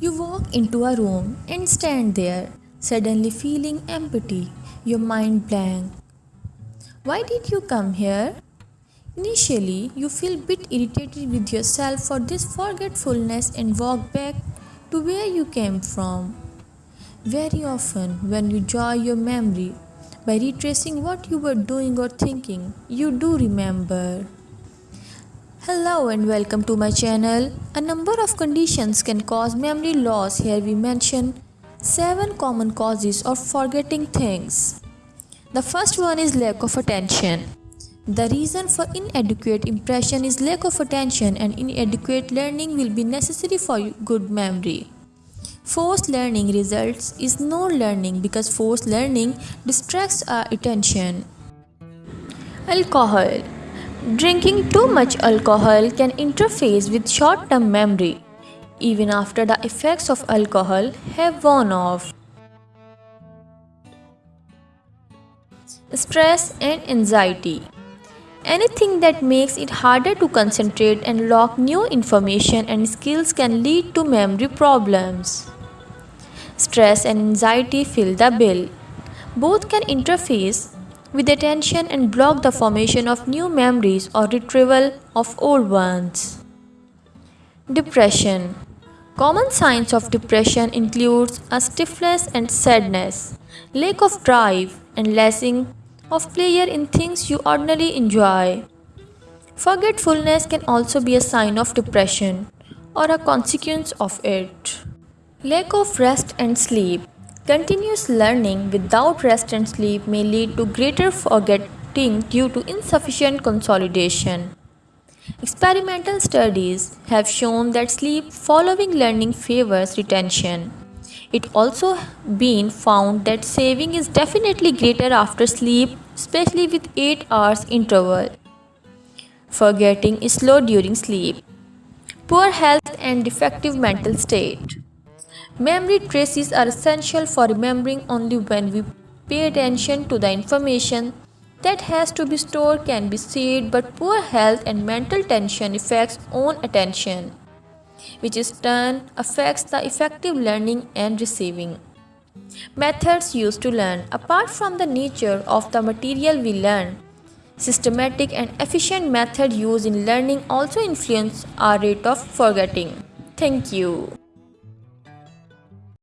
You walk into a room and stand there, suddenly feeling empty, your mind blank. Why did you come here? Initially, you feel a bit irritated with yourself for this forgetfulness and walk back to where you came from. Very often, when you jog your memory by retracing what you were doing or thinking, you do remember. Hello and welcome to my channel. A number of conditions can cause memory loss. Here we mention 7 common causes of forgetting things. The first one is lack of attention. The reason for inadequate impression is lack of attention and inadequate learning will be necessary for good memory. Forced learning results is no learning because forced learning distracts our attention. Alcohol Drinking too much alcohol can interfere with short-term memory, even after the effects of alcohol have worn off. Stress and anxiety Anything that makes it harder to concentrate and lock new information and skills can lead to memory problems. Stress and anxiety fill the bill. Both can interface with attention and block the formation of new memories or retrieval of old ones. Depression Common signs of depression includes a stiffness and sadness, lack of drive, and lessing of pleasure in things you ordinarily enjoy. Forgetfulness can also be a sign of depression or a consequence of it. Lack of rest and sleep Continuous learning without rest and sleep may lead to greater forgetting due to insufficient consolidation. Experimental studies have shown that sleep following learning favors retention. It also been found that saving is definitely greater after sleep, especially with 8 hours interval. Forgetting is slow during sleep. Poor health and defective mental state. Memory traces are essential for remembering only when we pay attention to the information that has to be stored can be saved but poor health and mental tension affects own attention which in turn affects the effective learning and receiving. Methods used to learn apart from the nature of the material we learn systematic and efficient method used in learning also influence our rate of forgetting. Thank you.